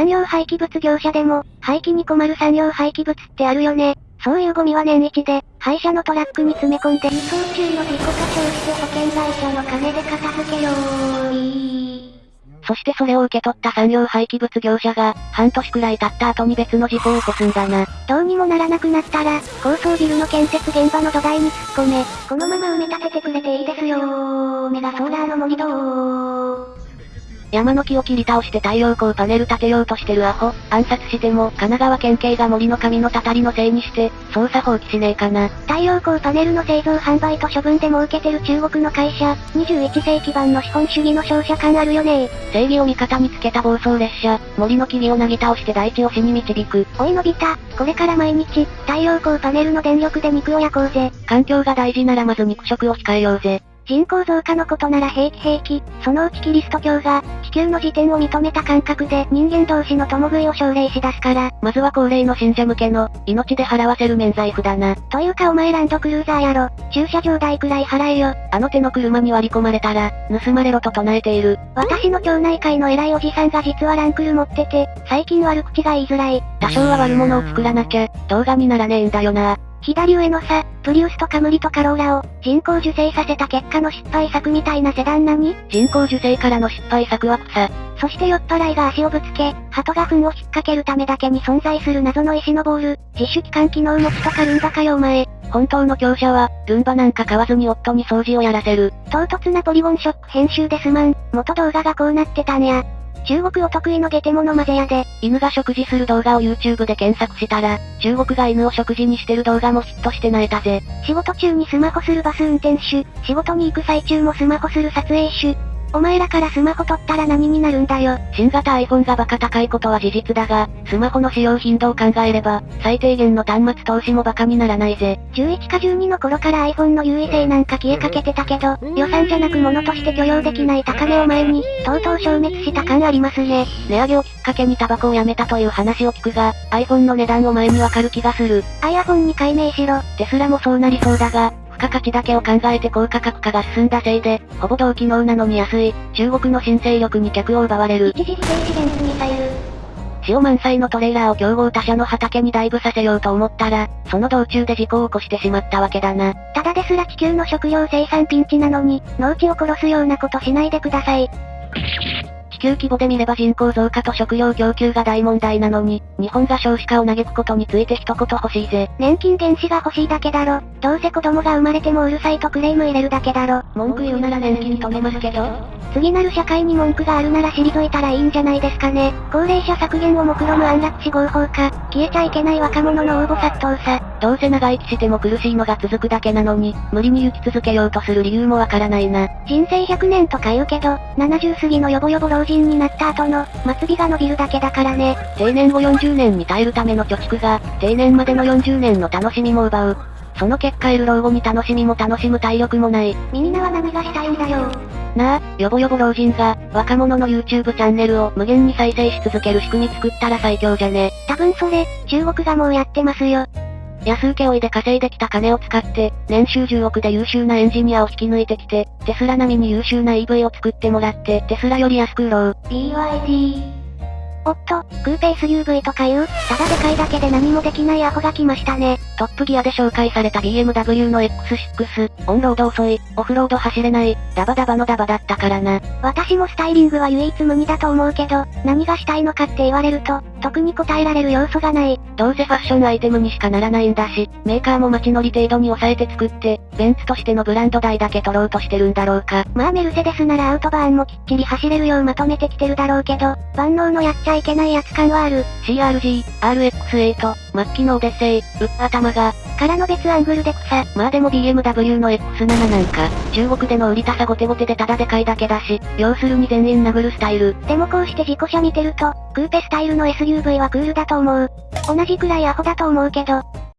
産業廃棄物業者でも、廃棄に困る産業廃棄物ってあるよね。そういうゴミは年一で、廃車のトラックに詰め込んで輸送中の事故過傷して保険会社の金で片付けよーそしてそれを受け取った産業廃棄物業者が、半年くらい経った後に別の事故を起こすんだな。どうにもならなくなったら、高層ビルの建設現場の土台に突っ込め、このまま埋め立ててくれていいですよー。メガソーラーの盛り土ー。山の木を切り倒して太陽光パネル立てようとしてるアホ、暗殺しても、神奈川県警が森の神のたたりのせいにして、捜査放棄しねえかな。太陽光パネルの製造販売と処分で儲けてる中国の会社、21世紀版の資本主義の商社感あるよね正義を味方につけた暴走列車、森の木々をなぎ倒して大地を死に導く。おいのび太、これから毎日、太陽光パネルの電力で肉を焼こうぜ。環境が大事ならまず肉食を控えようぜ。人口増加のことなら平気平気、そのうちキリスト教が、地球の時点を認めた感覚で人間同士の共食いを奨励し出すから。まずは高齢の信者向けの、命で払わせる免罪符だな。というかお前ランドクルーザーやろ、駐車場代くらい払えよ。あの手の車に割り込まれたら、盗まれろと唱えている。私の町内会の偉いおじさんが実はランクル持ってて、最近悪口が言いづらい。多少は悪者を作らなきゃ、動画にならねえんだよな。左上のさ、プリウスとカムリとカローラを、人工受精させた結果の失敗作みたいなセダン何人工受精からの失敗作は草。そして酔っ払いが足をぶつけ、鳩が糞を引っ掛けるためだけに存在する謎の石のボール、自主機関機能持ちとかルンバかよお前。本当の強者は、ルンバなんか買わずに夫に掃除をやらせる。唐突なポリゴンショック編集ですまん、元動画がこうなってたんや。中国お得意のゲテモノ混ぜ屋で、犬が食事する動画を YouTube で検索したら、中国が犬を食事にしてる動画もヒットして泣いたぜ。仕事中にスマホするバス運転手、仕事に行く最中もスマホする撮影手、お前らからスマホ取ったら何になるんだよ。新型 iPhone がバカ高いことは事実だが、スマホの使用頻度を考えれば、最低限の端末投資もバカにならないぜ。11か12の頃から iPhone の優位性なんか消えかけてたけど、予算じゃなく物として許容できない高値を前に、とうとう消滅した感ありますね。値上げをきっかけにタバコをやめたという話を聞くが、iPhone の値段を前にわかる気がする。iPhone に改名しろ。テスラもそうなりそうだが、付加価値だけを考えて高価格化が進んだせいで、ほぼ同機能なのに安い、中国の新勢力に客を奪われる。一時ステージミサイル。塩満載のトレーラーを競合他社の畑にダイブさせようと思ったら、その道中で事故を起こしてしまったわけだな。ただですら地球の食料生産ピンチなのに、農地を殺すようなことしないでください。球規模で見れば人口増加と食料供給が大問題なのに、日本が少子化を嘆くことについて一言欲しいぜ。年金原資が欲しいだけだろ。どうせ子供が生まれてもうるさいとクレーム入れるだけだろ。文句言うなら年金止めますけど。次なる社会に文句があるなら退いたらいいんじゃないですかね。高齢者削減を目論む安楽死合法化、消えちゃいけない若者の応募殺到さ。どうせ長生きしても苦しいのが続くだけなのに、無理に生き続けようとする理由もわからないな。人生100年とか言うけど、70過ぎのヨボヨボ老人になった後の、末尾が伸びるだけだからね。定年後40年に耐えるための貯蓄が、定年までの40年の楽しみも奪う。その結果いる老後に楽しみも楽しむ体力もない。みんなは何がしたいんだよ。なあ、よぼよぼ老人が、若者の YouTube チャンネルを無限に再生し続ける仕組み作ったら最強じゃね。多分それ、中国がもうやってますよ。安請け負いで稼いできた金を使って、年収10億で優秀なエンジニアを引き抜いてきて、テスラ並みに優秀な EV を作ってもらって、テスラより安く売ろう。BYD。おっと、クーペ SUV とかいう、ただでかいだけで何もできないアホが来ましたね。トップギアで紹介された BMW の X6、オンロード遅い、オフロード走れない、ダバダバのダバだったからな。私もスタイリングは唯一無二だと思うけど、何がしたいのかって言われると、特に答えられる要素がない。どうせファッションアイテムにしかならないんだし、メーカーも街乗り程度に抑えて作って、ベンツとしてのブランド代だけ取ろうとしてるんだろうか。まあメルセデスならアウトバーンもきっちり走れるようまとめてきてるだろうけど、万能のやっちゃいけないやつ感はある。CRG、RX8、末期のオデッセイ、ウッ頭が、からの別アングルで草。まあでも BMW の X7 なんか、中国での売りたさゴテゴテでただでかいだけだし、要するに全員殴るスタイル。でもこうして事故車見てると、クーペスタイルの SUV はクールだと思う。同じくらいアホだと思うけど、